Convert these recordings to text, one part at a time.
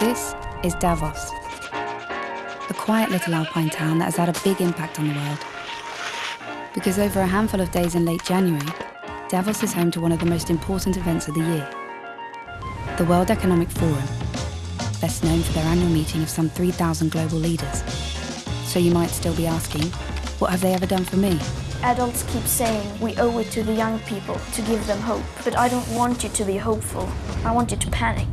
This is Davos, a quiet little alpine town that has had a big impact on the world. Because over a handful of days in late January, Davos is home to one of the most important events of the year the World Economic Forum, best known for their annual meeting of some 3,000 global leaders. So you might still be asking, what have they ever done for me? Adults keep saying we owe it to the young people to give them hope. But I don't want you to be hopeful. I want you to panic.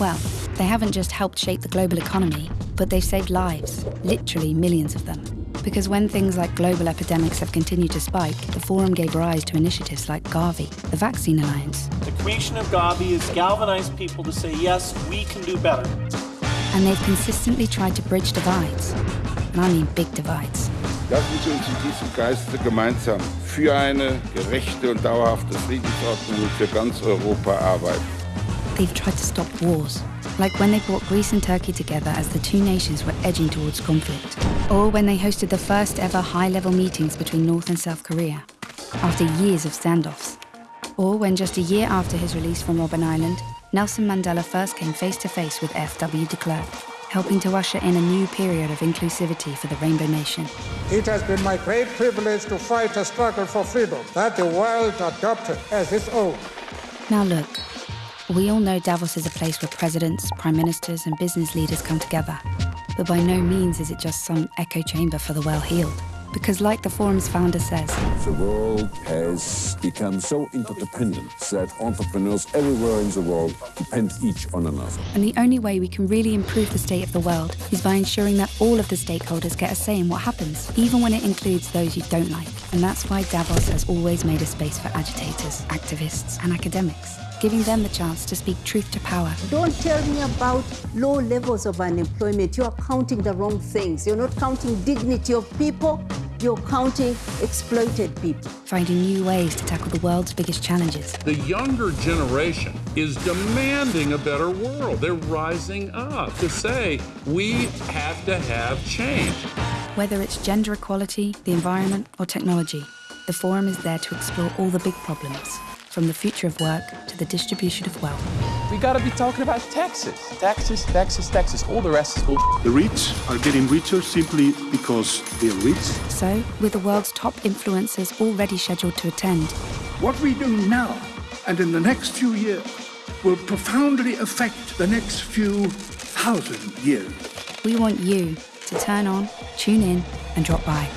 Well, they haven't just helped shape the global economy, but they've saved lives, literally millions of them. Because when things like global epidemics have continued to spike, the Forum gave rise to initiatives like Gavi, the Vaccine Alliance. The creation of Gavi has galvanized people to say, yes, we can do better. And they've consistently tried to bridge divides. And I mean big divides. Lassen Sie uns in diesem Geiste gemeinsam für eine gerechte und dauerhafte Friedensordnung für ganz Europa arbeiten. They've tried to stop wars, like when they brought Greece and Turkey together as the two nations were edging towards conflict, or when they hosted the first ever high-level meetings between North and South Korea, after years of standoffs, or when just a year after his release from Robben Island, Nelson Mandela first came face to face with F.W. de Klerk, helping to usher in a new period of inclusivity for the Rainbow Nation. It has been my great privilege to fight a struggle for freedom that the world adopted as its own. Now look, we all know Davos is a place where presidents, prime ministers, and business leaders come together. But by no means is it just some echo chamber for the well-heeled. Because like the forum's founder says, The world has become so interdependent that entrepreneurs everywhere in the world depend each on another. and the only way we can really improve the state of the world is by ensuring that all of the stakeholders get a say in what happens, even when it includes those you don't like. And that's why Davos has always made a space for agitators, activists, and academics, giving them the chance to speak truth to power. Don't tell me about low levels of unemployment. You are counting the wrong things. You're not counting dignity of people, you're counting exploited people. finding new ways to tackle the world's biggest challenges. The younger generation is demanding a better world. They're rising up to say, we have to have change. Whether it's gender equality, the environment, or technology, the Forum is there to explore all the big problems, from the future of work to the distribution of wealth. We gotta be talking about taxes. Taxes, taxes, taxes. All the rest is bull. The rich are getting richer simply because they're rich. So, with the world's top influencers already scheduled to attend, What we do now and in the next few years will profoundly affect the next few thousand years. we want you to turn on, tune in, and drop by.